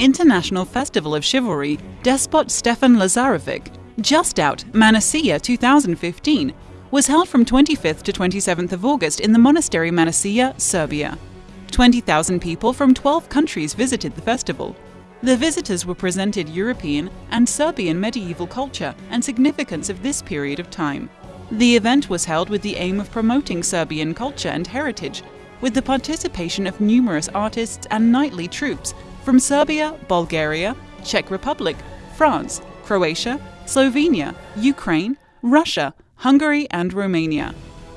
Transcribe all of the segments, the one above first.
International Festival of Chivalry Despot Stefan Lazarevic, just out Manasia 2015, was held from 25th to 27th of August in the monastery Manasia, Serbia. 20,000 people from 12 countries visited the festival. The visitors were presented European and Serbian medieval culture and significance of this period of time. The event was held with the aim of promoting Serbian culture and heritage, with the participation of numerous artists and knightly troops from Serbia, Bulgaria, Czech Republic, France, Croatia, Slovenia, Ukraine, Russia, Hungary, and Romania.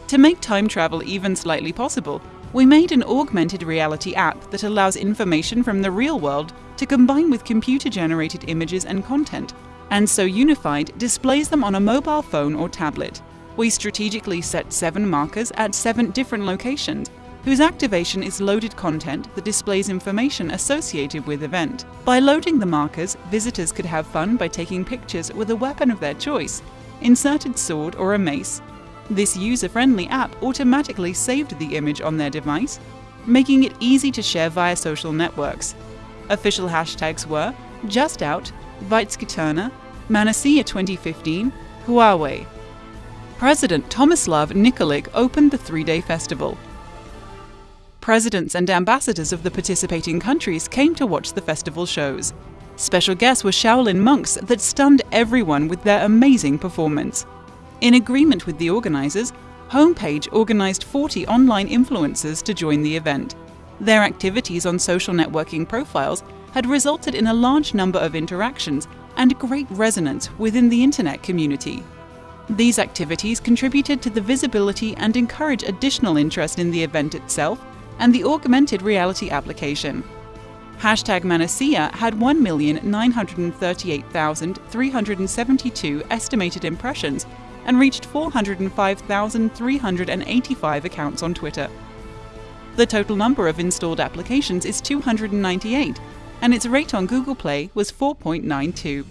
To make time travel even slightly possible, we made an augmented reality app that allows information from the real world to combine with computer generated images and content, and so unified displays them on a mobile phone or tablet. We strategically set seven markers at seven different locations, whose activation is loaded content that displays information associated with event. By loading the markers, visitors could have fun by taking pictures with a weapon of their choice, inserted sword or a mace. This user-friendly app automatically saved the image on their device, making it easy to share via social networks. Official hashtags were Just Out, Vitskyturna, Manasia 2015, Huawei. President Tomislav Nikolic opened the three-day festival. Presidents and ambassadors of the participating countries came to watch the festival shows. Special guests were Shaolin monks that stunned everyone with their amazing performance. In agreement with the organizers, Homepage organized 40 online influencers to join the event. Their activities on social networking profiles had resulted in a large number of interactions and great resonance within the internet community. These activities contributed to the visibility and encourage additional interest in the event itself and the augmented reality application. Hashtag Manasia had 1,938,372 estimated impressions and reached 405,385 accounts on Twitter. The total number of installed applications is 298, and its rate on Google Play was 4.92.